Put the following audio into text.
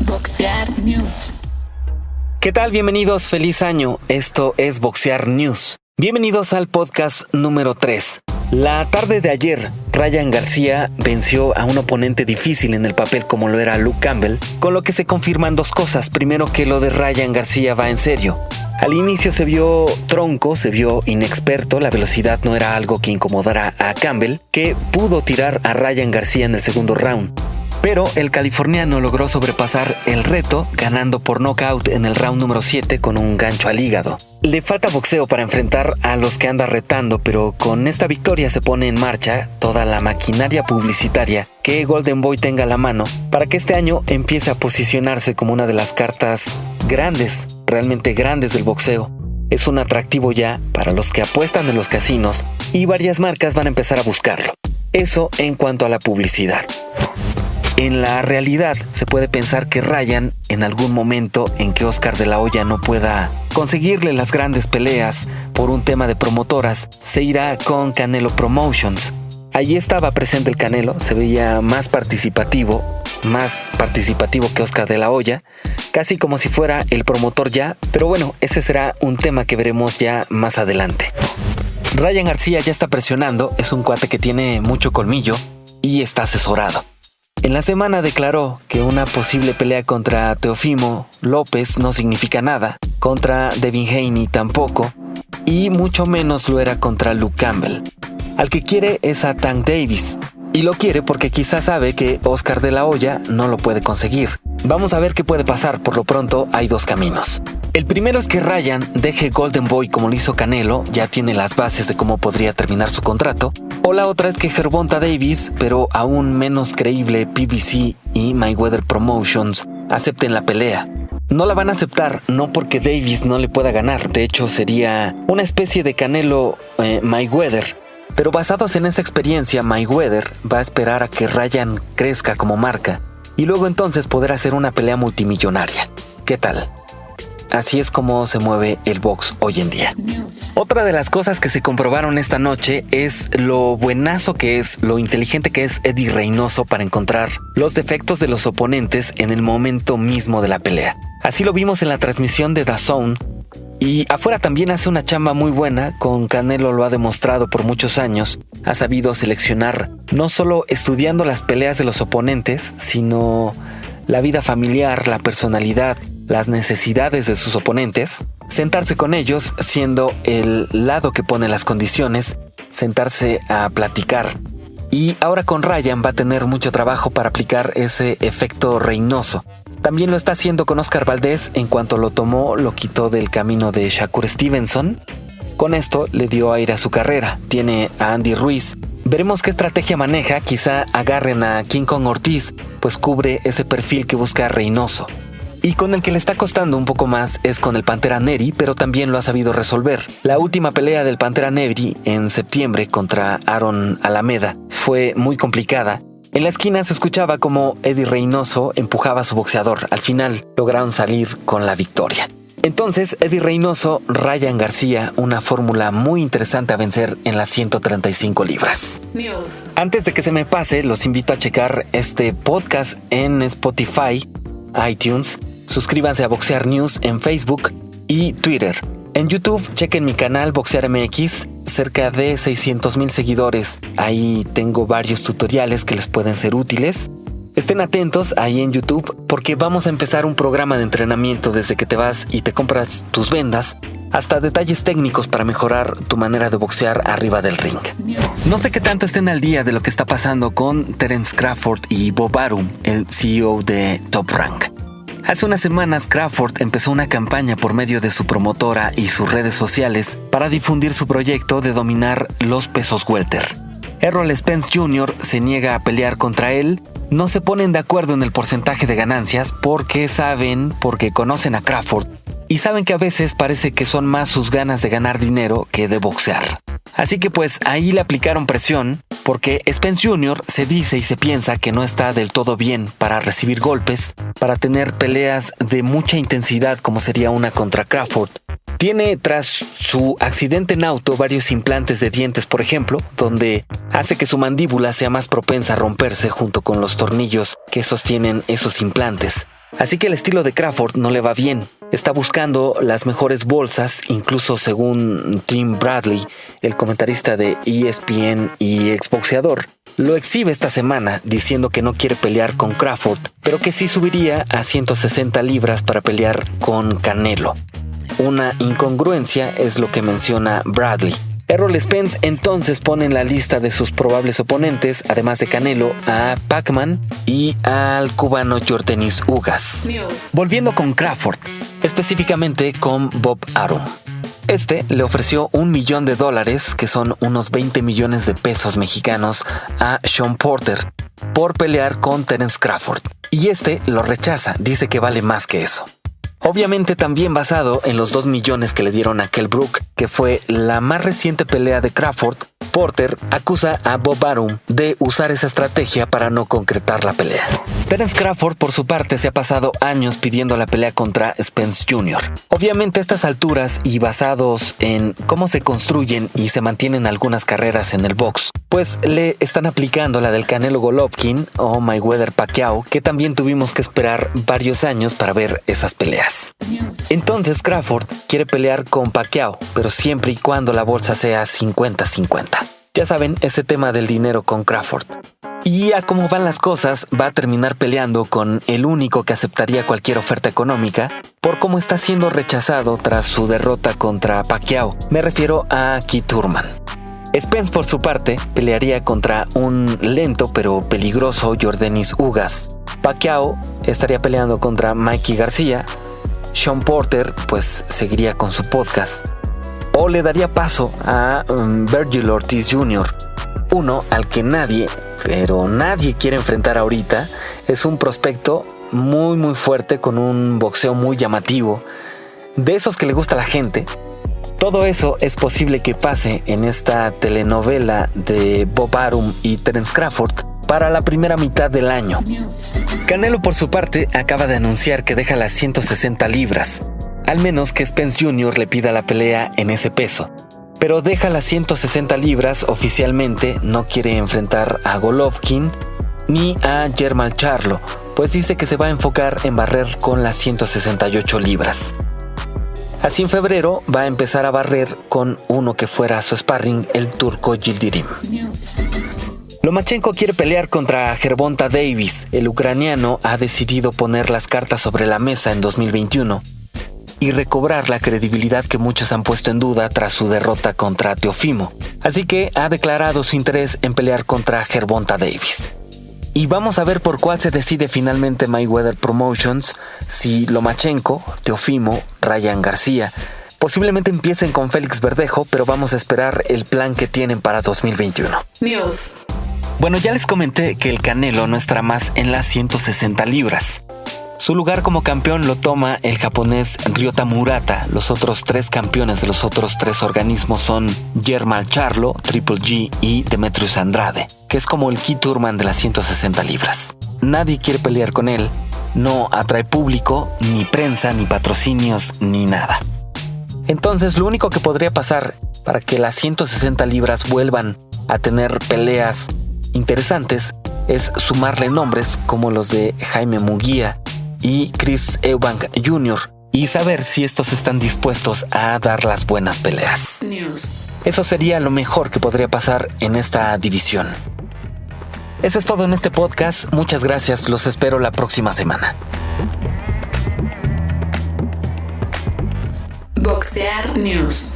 Boxear News. ¿Qué tal? Bienvenidos, feliz año. Esto es Boxear News. Bienvenidos al podcast número 3. La tarde de ayer, Ryan García venció a un oponente difícil en el papel como lo era Luke Campbell, con lo que se confirman dos cosas. Primero que lo de Ryan García va en serio. Al inicio se vio tronco, se vio inexperto, la velocidad no era algo que incomodara a Campbell, que pudo tirar a Ryan García en el segundo round. Pero el californiano logró sobrepasar el reto ganando por knockout en el round número 7 con un gancho al hígado. Le falta boxeo para enfrentar a los que anda retando, pero con esta victoria se pone en marcha toda la maquinaria publicitaria que Golden Boy tenga a la mano para que este año empiece a posicionarse como una de las cartas grandes, realmente grandes del boxeo. Es un atractivo ya para los que apuestan en los casinos y varias marcas van a empezar a buscarlo. Eso en cuanto a la publicidad. En la realidad se puede pensar que Ryan, en algún momento en que Oscar de la Hoya no pueda conseguirle las grandes peleas por un tema de promotoras, se irá con Canelo Promotions. Allí estaba presente el Canelo, se veía más participativo, más participativo que Oscar de la Hoya, casi como si fuera el promotor ya, pero bueno, ese será un tema que veremos ya más adelante. Ryan García ya está presionando, es un cuate que tiene mucho colmillo y está asesorado. En la semana declaró que una posible pelea contra Teofimo López no significa nada, contra Devin Haney tampoco, y mucho menos lo era contra Luke Campbell. Al que quiere es a Tank Davis, y lo quiere porque quizás sabe que Oscar de la Hoya no lo puede conseguir. Vamos a ver qué puede pasar, por lo pronto hay dos caminos. El primero es que Ryan deje Golden Boy como lo hizo Canelo, ya tiene las bases de cómo podría terminar su contrato. O la otra es que Gervonta Davis, pero aún menos creíble PBC y Mayweather Promotions, acepten la pelea. No la van a aceptar, no porque Davis no le pueda ganar, de hecho sería una especie de Canelo eh, Mayweather. Pero basados en esa experiencia, Mayweather va a esperar a que Ryan crezca como marca y luego entonces poder hacer una pelea multimillonaria. ¿Qué tal? Así es como se mueve el box hoy en día. Otra de las cosas que se comprobaron esta noche es lo buenazo que es, lo inteligente que es Eddie Reynoso para encontrar los defectos de los oponentes en el momento mismo de la pelea. Así lo vimos en la transmisión de Zone y afuera también hace una chamba muy buena, con Canelo lo ha demostrado por muchos años. Ha sabido seleccionar, no solo estudiando las peleas de los oponentes, sino la vida familiar, la personalidad, las necesidades de sus oponentes, sentarse con ellos siendo el lado que pone las condiciones, sentarse a platicar. Y ahora con Ryan va a tener mucho trabajo para aplicar ese efecto reinoso. También lo está haciendo con Oscar Valdés, en cuanto lo tomó, lo quitó del camino de Shakur Stevenson. Con esto le dio aire a su carrera. Tiene a Andy Ruiz. Veremos qué estrategia maneja, quizá agarren a King Kong Ortiz, pues cubre ese perfil que busca Reynoso. Y con el que le está costando un poco más es con el Pantera Neri, pero también lo ha sabido resolver. La última pelea del Pantera Neri en septiembre contra Aaron Alameda fue muy complicada en la esquina se escuchaba como Eddie Reynoso empujaba a su boxeador. Al final lograron salir con la victoria. Entonces, Eddie Reynoso, Ryan García, una fórmula muy interesante a vencer en las 135 libras. Antes de que se me pase, los invito a checar este podcast en Spotify, iTunes. Suscríbanse a Boxear News en Facebook y Twitter. En YouTube, chequen mi canal Boxear MX, cerca de 600 mil seguidores. Ahí tengo varios tutoriales que les pueden ser útiles. Estén atentos ahí en YouTube porque vamos a empezar un programa de entrenamiento desde que te vas y te compras tus vendas hasta detalles técnicos para mejorar tu manera de boxear arriba del ring. No sé qué tanto estén al día de lo que está pasando con Terence Crawford y Bob Arum, el CEO de Top Rank. Hace unas semanas Crawford empezó una campaña por medio de su promotora y sus redes sociales para difundir su proyecto de dominar los pesos welter. Errol Spence Jr. se niega a pelear contra él, no se ponen de acuerdo en el porcentaje de ganancias porque saben, porque conocen a Crawford y saben que a veces parece que son más sus ganas de ganar dinero que de boxear. Así que pues ahí le aplicaron presión porque Spence Jr. se dice y se piensa que no está del todo bien para recibir golpes, para tener peleas de mucha intensidad como sería una contra Crawford. Tiene tras su accidente en auto varios implantes de dientes, por ejemplo, donde hace que su mandíbula sea más propensa a romperse junto con los tornillos que sostienen esos implantes. Así que el estilo de Crawford no le va bien. Está buscando las mejores bolsas, incluso según Tim Bradley, el comentarista de ESPN y exboxeador. Lo exhibe esta semana diciendo que no quiere pelear con Crawford, pero que sí subiría a 160 libras para pelear con Canelo. Una incongruencia es lo que menciona Bradley. Errol Spence entonces pone en la lista de sus probables oponentes, además de Canelo, a Pacman y al cubano Jordanis Ugas. Volviendo con Crawford, específicamente con Bob Arum. Este le ofreció un millón de dólares, que son unos 20 millones de pesos mexicanos, a Sean Porter por pelear con Terence Crawford. Y este lo rechaza, dice que vale más que eso. Obviamente también basado en los 2 millones que le dieron a Kell Brook, que fue la más reciente pelea de Crawford, Porter acusa a Bob Arum de usar esa estrategia para no concretar la pelea. Terence Crawford, por su parte, se ha pasado años pidiendo la pelea contra Spence Jr. Obviamente a estas alturas y basados en cómo se construyen y se mantienen algunas carreras en el box, pues le están aplicando la del Canelo Golovkin o Mayweather Pacquiao, que también tuvimos que esperar varios años para ver esas peleas. Entonces Crawford quiere pelear con Pacquiao, pero siempre y cuando la bolsa sea 50-50. Ya saben, ese tema del dinero con Crawford. Y a cómo van las cosas, va a terminar peleando con el único que aceptaría cualquier oferta económica por cómo está siendo rechazado tras su derrota contra Pacquiao. Me refiero a Keith Thurman. Spence, por su parte, pelearía contra un lento pero peligroso Jordanis Ugas. Pacquiao estaría peleando contra Mikey García. Sean Porter, pues, seguiría con su podcast o le daría paso a um, Virgil Ortiz Jr., uno al que nadie, pero nadie quiere enfrentar ahorita. Es un prospecto muy muy fuerte con un boxeo muy llamativo, de esos que le gusta a la gente. Todo eso es posible que pase en esta telenovela de Bob Arum y Terence Crawford para la primera mitad del año. Canelo por su parte acaba de anunciar que deja las 160 libras, al menos que Spence Jr. le pida la pelea en ese peso. Pero deja las 160 libras oficialmente, no quiere enfrentar a Golovkin ni a Germán Charlo, pues dice que se va a enfocar en barrer con las 168 libras. Así en febrero va a empezar a barrer con uno que fuera su sparring, el turco Gildirim. Lomachenko quiere pelear contra Gervonta Davis. El ucraniano ha decidido poner las cartas sobre la mesa en 2021 y recobrar la credibilidad que muchos han puesto en duda tras su derrota contra Teofimo. Así que ha declarado su interés en pelear contra Gervonta Davis. Y vamos a ver por cuál se decide finalmente Mayweather Promotions, si Lomachenko, Teofimo, Ryan García. Posiblemente empiecen con Félix Verdejo, pero vamos a esperar el plan que tienen para 2021. News. Bueno, ya les comenté que el Canelo no estará más en las 160 libras. Su lugar como campeón lo toma el japonés Ryota Murata. Los otros tres campeones de los otros tres organismos son Germán Charlo, Triple G y Demetrius Andrade, que es como el key Turman de las 160 libras. Nadie quiere pelear con él, no atrae público, ni prensa, ni patrocinios, ni nada. Entonces lo único que podría pasar para que las 160 libras vuelvan a tener peleas interesantes es sumarle nombres como los de Jaime Muguía, y Chris Eubank Jr. y saber si estos están dispuestos a dar las buenas peleas. Eso sería lo mejor que podría pasar en esta división. Eso es todo en este podcast. Muchas gracias. Los espero la próxima semana. Boxear News.